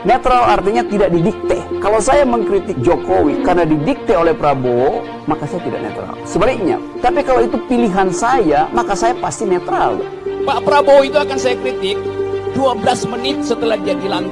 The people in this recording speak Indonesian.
Netral artinya tidak didikte. Kalau saya mengkritik Jokowi karena didikte oleh Prabowo, maka saya tidak netral. Sebaliknya, tapi kalau itu pilihan saya, maka saya pasti netral. Pak Prabowo itu akan saya kritik 12 menit setelah dia dilantik.